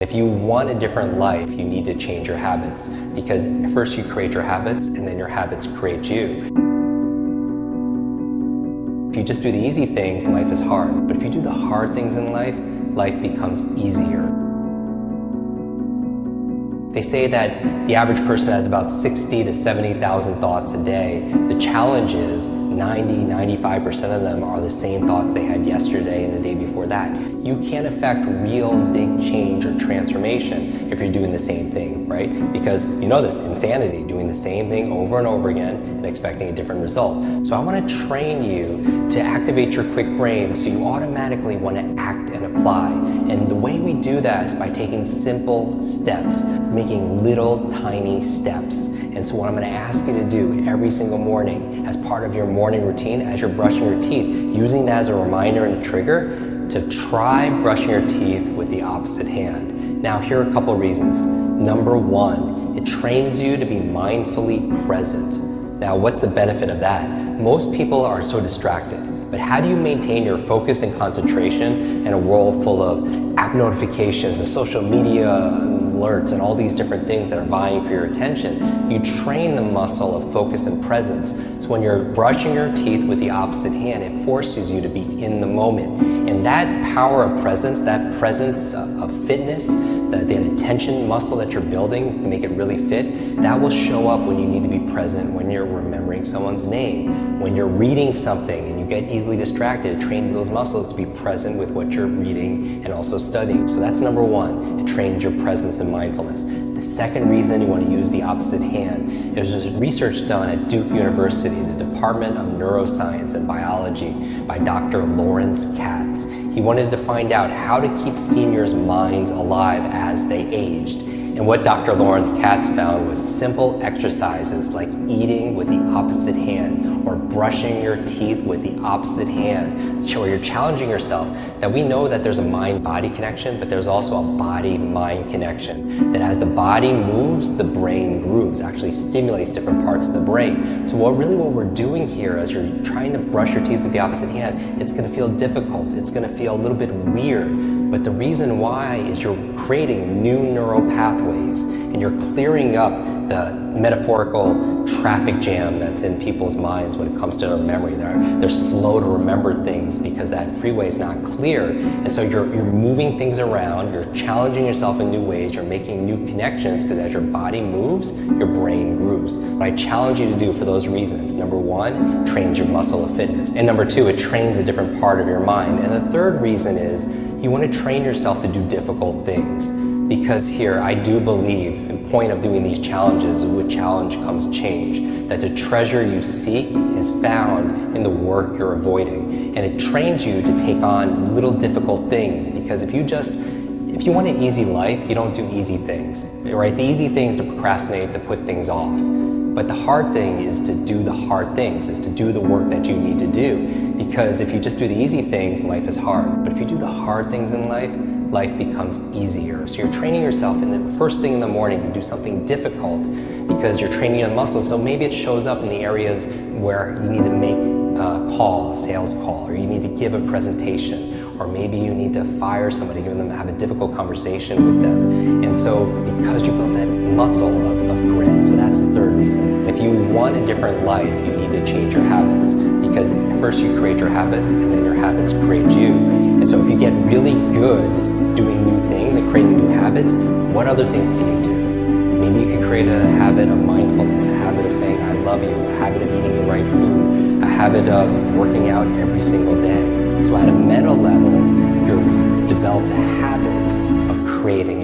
If you want a different life, you need to change your habits because first you create your habits and then your habits create you. If you just do the easy things, life is hard. But if you do the hard things in life, life becomes easier. They say that the average person has about 60 to 70,000 thoughts a day. The challenge is 90, 95% of them are the same thoughts they had yesterday and the day before that. You can't affect real big change or transformation if you're doing the same thing, right? Because you know this, insanity, doing the same thing over and over again and expecting a different result. So I want to train you to activate your quick brain so you automatically want to act and apply. And the way we do that is by taking simple steps, little tiny steps. And so what I'm gonna ask you to do every single morning as part of your morning routine, as you're brushing your teeth, using that as a reminder and a trigger to try brushing your teeth with the opposite hand. Now, here are a couple reasons. Number one, it trains you to be mindfully present. Now, what's the benefit of that? Most people are so distracted. But how do you maintain your focus and concentration in a world full of app notifications and social media alerts and all these different things that are vying for your attention? You train the muscle of focus and presence. So when you're brushing your teeth with the opposite hand, it forces you to be in the moment. And that power of presence, that presence of fitness, that, that attention muscle that you're building to make it really fit, that will show up when you need to be present, when you're remembering someone's name, when you're reading something and you get easily distracted, it trains those muscles to be present with what you're reading and also studying. So that's number one, it trains your presence and mindfulness. The second reason you want to use the opposite hand is there's research done at Duke University, the Department of Neuroscience and Biology by Dr. Lawrence Katz. He wanted to find out how to keep seniors' minds alive as they aged. And what Dr. Lawrence Katz found was simple exercises like eating with the opposite hand or brushing your teeth with the opposite hand, where you're challenging yourself that we know that there's a mind-body connection, but there's also a body-mind connection. That as the body moves, the brain grooves, actually stimulates different parts of the brain. So what really what we're doing here as you're trying to brush your teeth with the opposite hand, it's gonna feel difficult. It's gonna feel a little bit weird. But the reason why is you're creating new neural pathways and you're clearing up the metaphorical traffic jam that's in people's minds when it comes to their memory. They're, they're slow to remember things because that freeway is not clear. And so you're, you're moving things around, you're challenging yourself in new ways, you're making new connections because as your body moves, your brain grooves. What I challenge you to do for those reasons, number one, trains your muscle of fitness. And number two, it trains a different part of your mind. And the third reason is you want to train yourself to do difficult things. Because here, I do believe, the point of doing these challenges is with challenge comes change. That the treasure you seek is found in the work you're avoiding. And it trains you to take on little difficult things because if you just, if you want an easy life, you don't do easy things, right? The easy thing is to procrastinate, to put things off. But the hard thing is to do the hard things, is to do the work that you need to do. Because if you just do the easy things, life is hard. But if you do the hard things in life, life becomes easier. So you're training yourself in the first thing in the morning to do something difficult because you're training your muscles. So maybe it shows up in the areas where you need to make a call, a sales call, or you need to give a presentation, or maybe you need to fire somebody, give them have a difficult conversation with them. And so because you built that muscle of, of grit, so that's the third reason. If you want a different life, you need to change your habits because first you create your habits and then your habits create you. And so if you get really good doing new things and creating new habits, what other things can you do? Maybe you can create a habit of mindfulness, a habit of saying, I love you, a habit of eating the right food, a habit of working out every single day. So at a meta level, you've developed a habit of creating